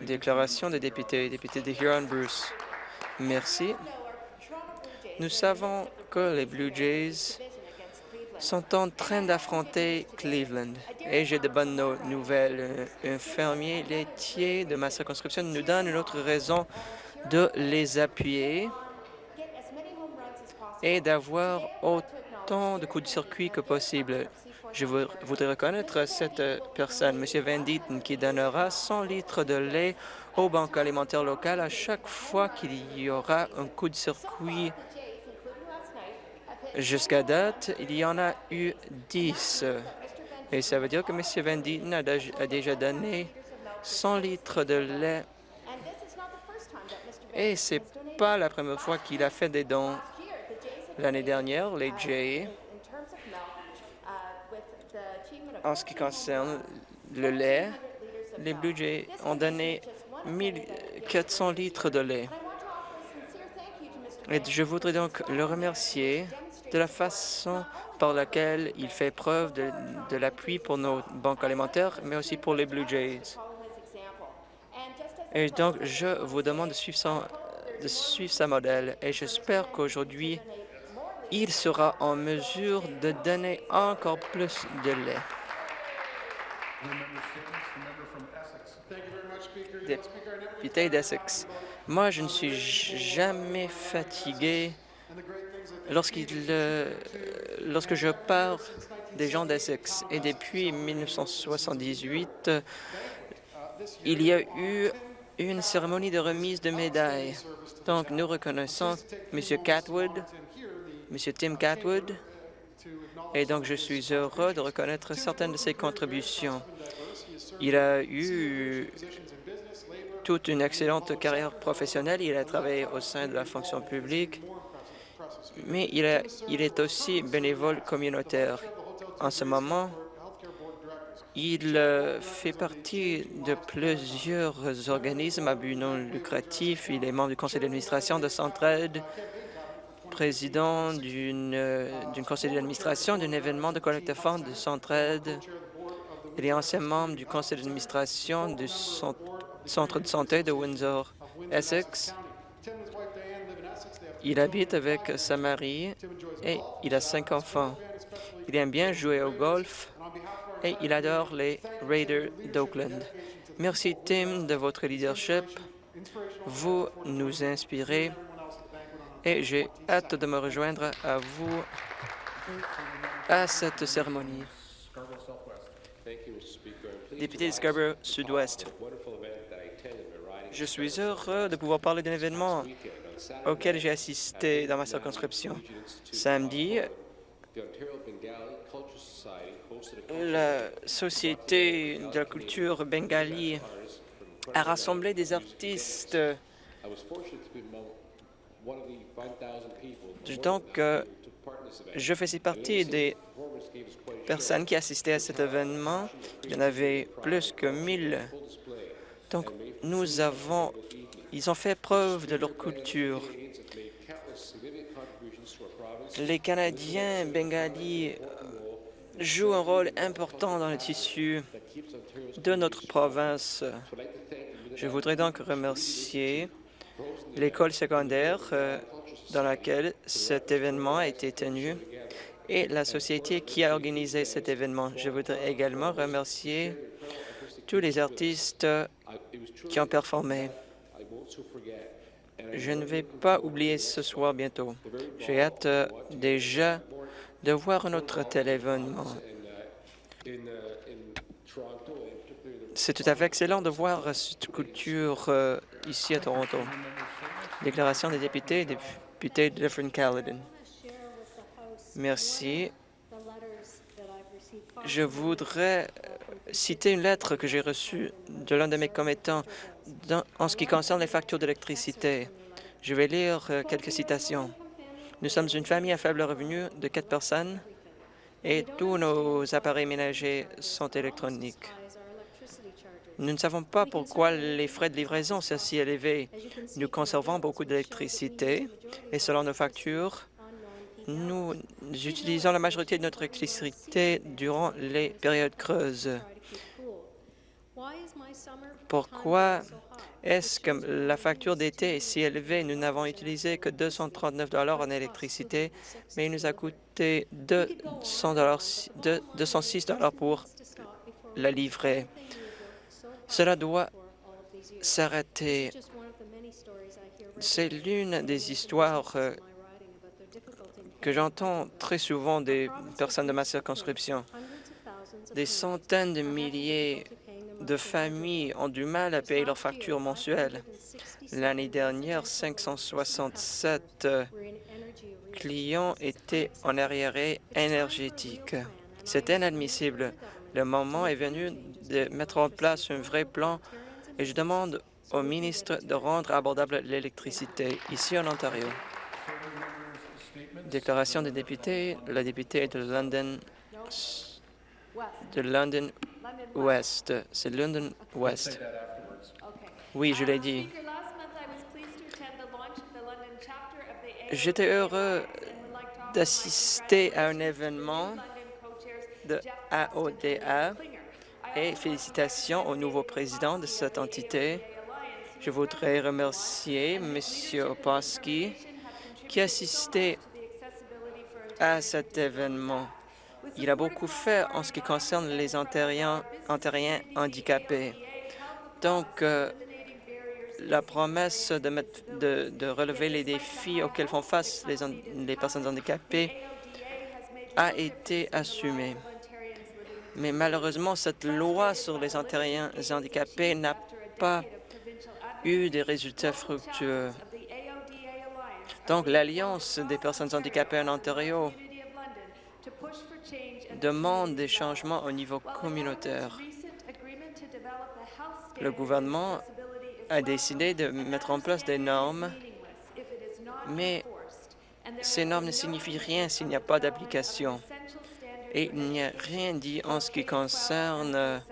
Déclaration des députés, député de Huron-Bruce. Merci. Nous savons que les Blue Jays sont en train d'affronter Cleveland. Et j'ai de bonnes nouvelles. Un fermier laitier de ma circonscription nous donne une autre raison de les appuyer et d'avoir autant de coups de circuit que possible. Je voudrais reconnaître cette personne, M. Van Dieten, qui donnera 100 litres de lait aux banques alimentaires locales à chaque fois qu'il y aura un coup de circuit Jusqu'à date, il y en a eu 10. Et ça veut dire que M. Van Dieten a déjà donné 100 litres de lait. Et ce n'est pas la première fois qu'il a fait des dons. L'année dernière, les Jays, en ce qui concerne le lait, les Blue Jays ont donné 1400 litres de lait. Et je voudrais donc le remercier de la façon par laquelle il fait preuve de, l'appui pour nos banques alimentaires, mais aussi pour les Blue Jays. Et donc, je vous demande de suivre son, de suivre sa modèle et j'espère qu'aujourd'hui, il sera en mesure de donner encore plus de lait. Député d'Essex. Moi, je ne suis jamais fatigué euh, lorsque je parle des gens d'Essex. Et depuis 1978, il y a eu une cérémonie de remise de médailles. Donc, nous reconnaissons M. Catwood, M. Tim Catwood, et donc je suis heureux de reconnaître certaines de ses contributions. Il a eu toute une excellente carrière professionnelle. Il a travaillé au sein de la fonction publique mais il, est aussi bénévole communautaire. En ce moment, il euh, fait partie de plusieurs organismes à but non lucratif. Il est membre du conseil d'administration de Centraide, président d'une euh, conseil d'administration d'un événement de collecte de fonds de Centraide. Il est ancien membre du conseil d'administration du centre de santé de Windsor, Essex. Il habite avec sa mari et il a cinq enfants. Il aime bien jouer au golf il adore les Raiders d'Oakland. Merci, Tim, de votre leadership. Vous nous inspirez et j'ai hâte de me rejoindre à vous à cette cérémonie. Député de Scarborough Sud-Ouest, je suis heureux de pouvoir parler d'un événement auquel j'ai assisté dans ma circonscription. Samedi, la Société de la culture bengali a rassemblé des artistes. Donc, euh, je faisais partie des personnes qui assistaient à cet événement. Il y en avait plus que 1000. Donc, nous avons ils ont fait preuve de leur culture. Les Canadiens bengalis jouent un rôle important dans le tissu de notre province. Je voudrais donc remercier l'école secondaire euh, dans laquelle cet événement a été tenu et la société qui a organisé cet événement. Je voudrais également remercier tous les artistes qui ont performé. Je ne vais pas oublier ce soir bientôt. J'ai hâte euh, déjà de voir un autre tel événement. C'est tout à fait excellent de voir cette culture euh, ici à Toronto. Déclaration des députés, député de Dufferin-Caledon. Merci. Je voudrais citer une lettre que j'ai reçue de l'un de mes commettants en ce qui concerne les factures d'électricité. Je vais lire euh, quelques citations. Nous sommes une famille à faible revenu de quatre personnes et tous nos appareils ménagers sont électroniques. Nous ne savons pas pourquoi les frais de livraison sont si élevés. Nous conservons beaucoup d'électricité et selon nos factures, nous utilisons la majorité de notre électricité durant les périodes creuses. Pourquoi est-ce que la facture d'été est si élevée? Nous n'avons utilisé que 239 en électricité, mais il nous a coûté 200 206 pour la livrer. Cela doit s'arrêter. C'est l'une des histoires euh, que j'entends très souvent des personnes de ma circonscription. Des centaines de milliers de familles ont du mal à payer leurs factures mensuelles. L'année dernière, 567 euh, clients étaient en arriéré énergétique. C'est inadmissible. Le moment est venu de mettre en place un vrai plan et je demande au ministre de rendre abordable l'électricité ici en Ontario. Déclaration des députés. La députée de London, de London West. C'est London West. Oui, je l'ai dit. J'étais heureux d'assister à un événement de AODA et félicitations au nouveau président de cette entité. Je voudrais remercier M. Oposki qui assistait à cet événement. Il a beaucoup fait en ce qui concerne les ontariens, handicapés. Donc, euh, la promesse de, relever les défis auxquels font face les, les personnes handicapées a été assumée. Mais malheureusement, cette loi sur les Ontariens handicapés n'a pas eu des résultats fructueux. Donc, l'Alliance des personnes handicapées en Ontario demande des changements au niveau communautaire. Le gouvernement a décidé de mettre en place des normes, mais ces normes ne signifient rien s'il n'y a pas d'application. Et il n'y a rien dit en ce qui concerne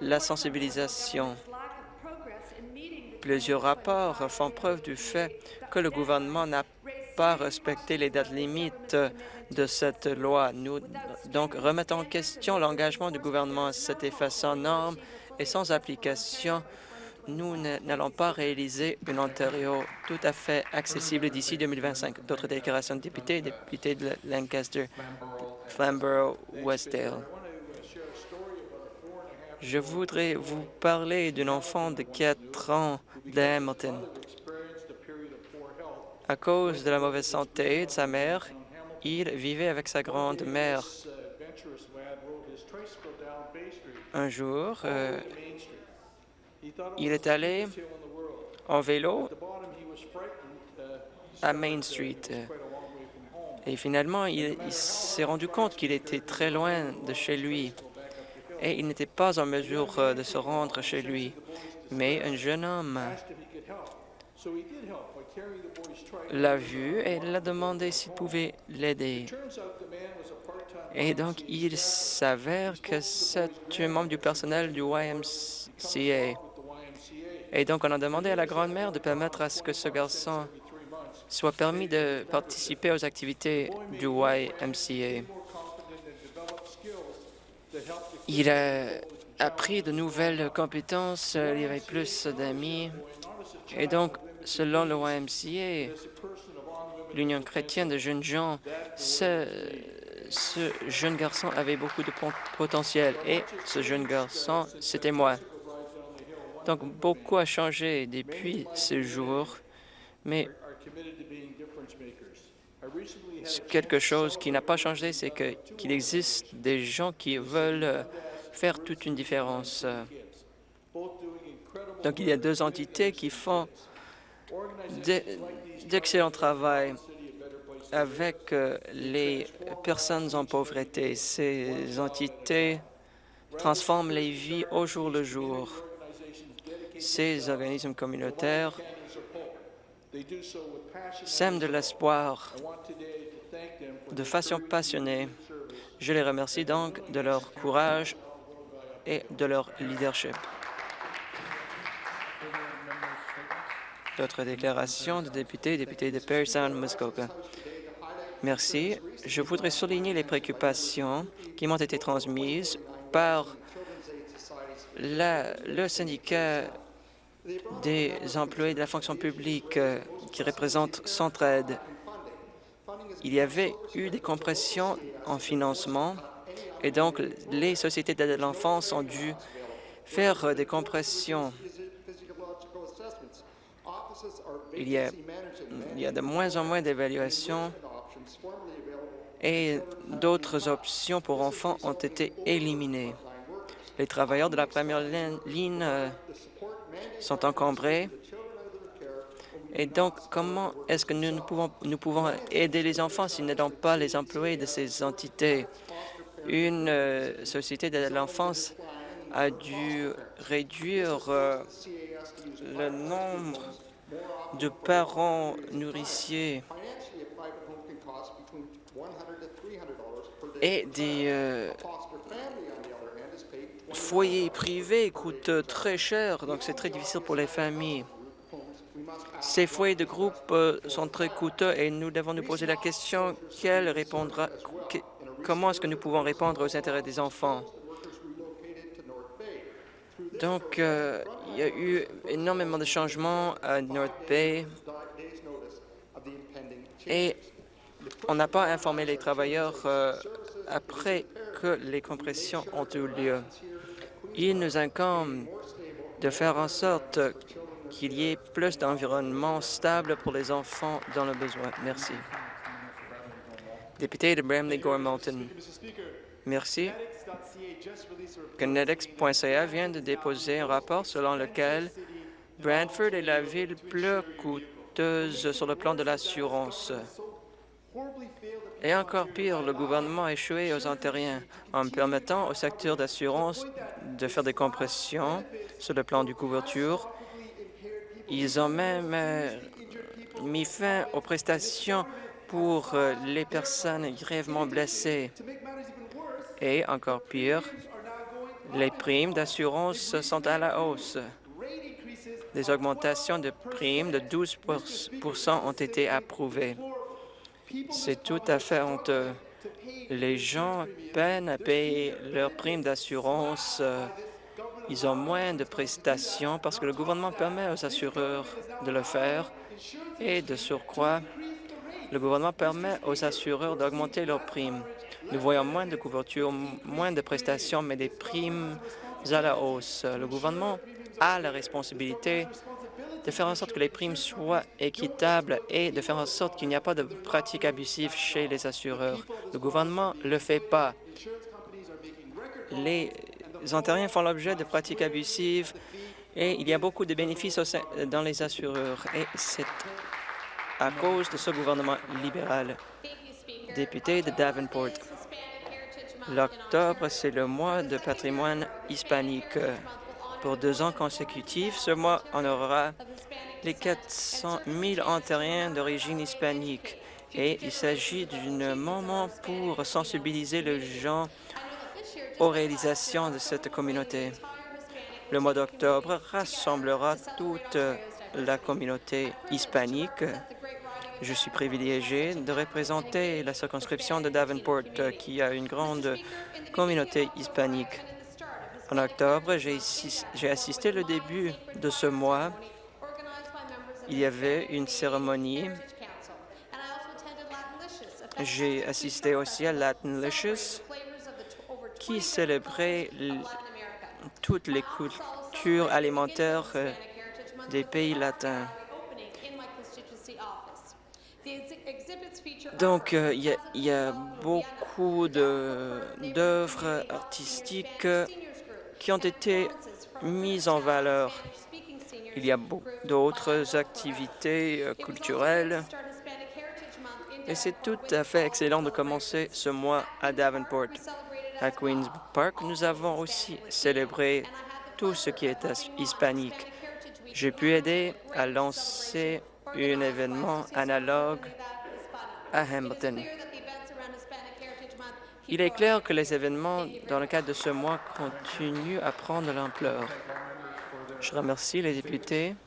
la sensibilisation. Plusieurs rapports font preuve du fait que le gouvernement n'a pas respecté les dates limites de cette loi. Nous donc remettons en question l'engagement du gouvernement à cet effet sans normes et sans application. Nous n'allons pas réaliser une Ontario tout à fait accessible d'ici 2025. D'autres déclarations de députés, députés de Lancaster, Flamborough, Westdale. Je voudrais vous parler d'un enfant de 4 ans de Hamilton. À cause de la mauvaise santé de sa mère, il vivait avec sa grand-mère. Un jour, euh, il est allé en vélo à Main Street. Et finalement, il, s'est rendu compte qu'il était très loin de chez lui et il n'était pas en mesure euh, de se rendre chez lui. Mais un jeune homme l'a vu et l'a demandé s'il pouvait l'aider. Et donc, il s'avère que c'est un membre du personnel du YMCA. Et donc, on a demandé à la grand-mère de permettre à ce que ce garçon soit permis de participer aux activités du YMCA. Il a appris de nouvelles compétences, il y avait plus d'amis. Et donc, selon le YMCA, l'Union chrétienne de jeunes gens, ce, jeune garçon avait beaucoup de potentiel et ce jeune garçon, c'était moi. Donc, beaucoup a changé depuis ce jour, mais quelque chose qui n'a pas changé, c'est qu'il existe des gens qui veulent faire toute une différence. Donc, il y a deux entités qui font d'excellent travail avec euh, les personnes en pauvreté. Ces entités transforment les vies au jour le jour. Ces organismes communautaires sèment de l'espoir de façon passionnée. Je les remercie donc de leur courage et de leur leadership. D'autres déclarations de députés députés de Perry Sound, Muskoka. Merci. Je voudrais souligner les préoccupations qui m'ont été transmises par le syndicat des employés de la fonction publique euh, qui représente Centraide. Il y avait eu des compressions en financement et donc les sociétés d'aide à l'enfance ont dû faire euh, des compressions. Il y a, de moins en moins d'évaluations et d'autres options pour enfants ont été éliminées. Les travailleurs de la première ligne euh, sont encombrés. Et donc, comment est-ce que nous, pouvons, nous pouvons aider les enfants si nous n'aidons pas les employés de ces entités? Une euh, société de l'enfance a dû réduire euh, le nombre de parents nourriciers et des euh, foyers privés coûtent très cher, donc c'est très difficile pour les familles. Ces foyers de groupe sont très coûteux et nous devons nous poser la question quelle répondra, comment est-ce que nous pouvons répondre aux intérêts des enfants? Donc, euh, il y a eu énormément de changements à North Bay et on n'a pas informé les travailleurs euh, après que les compressions ont eu lieu. Il nous incombe de faire en sorte qu'il y ait plus d'environnement stable pour les enfants dans le besoin. Merci. Député de Bramley-Gore-Malton. Merci. Kinetics.ca vient de déposer un rapport selon lequel Brantford est la ville plus coûteuse sur le plan de l'assurance. Et encore pire, le gouvernement a échoué aux Ontariens en permettant au secteur d'assurance de faire des compressions sur le plan du couverture. Ils ont même euh, mis fin aux prestations pour euh, les personnes grièvement blessées. Et encore pire, les primes d'assurance sont à la hausse. Des augmentations de primes de 12% ont été approuvées. C'est tout à fait honteux. Les gens peinent à payer leurs primes d'assurance. Ils ont moins de prestations parce que le gouvernement permet aux assureurs de le faire. Et de surcroît, le gouvernement permet aux assureurs d'augmenter leurs primes. Nous voyons moins de couverture, moins de prestations, mais des primes à la hausse. Le gouvernement a la responsabilité de faire en sorte que les primes soient équitables et de faire en sorte qu'il n'y a pas de pratiques abusives chez les assureurs. Le gouvernement ne le fait pas. Les Ontariens font l'objet de pratiques abusives et il y a beaucoup de bénéfices dans les assureurs. Et c'est à cause de ce gouvernement libéral. Député de Davenport. L'octobre, c'est le mois de patrimoine hispanique. Pour deux ans consécutifs, ce mois honorera les 400 000 Ontariens d'origine hispanique. Et il s'agit d'un moment pour sensibiliser les gens aux réalisations de cette communauté. Le mois d'octobre rassemblera toute la communauté hispanique. Je suis privilégié de représenter la circonscription de Davenport, euh, qui a une grande communauté hispanique. En octobre, j'ai assis- j'ai assisté au début de ce mois. Il y avait une cérémonie. J'ai assisté aussi à Latinlicious, qui célébrait toutes les cultures alimentaires euh, des pays latins. Donc, euh, il y, a- beaucoup d'œuvres artistiques qui ont été mises en valeur. Il y a d'autres activités euh, culturelles et c'est tout à fait excellent de commencer ce mois à Davenport. À Queen's Park, nous avons aussi célébré tout ce qui est hispanique. J'ai pu aider à lancer un événement analogue Il est clair que les événements dans le cadre de ce mois continuent à prendre l'ampleur. Je remercie les députés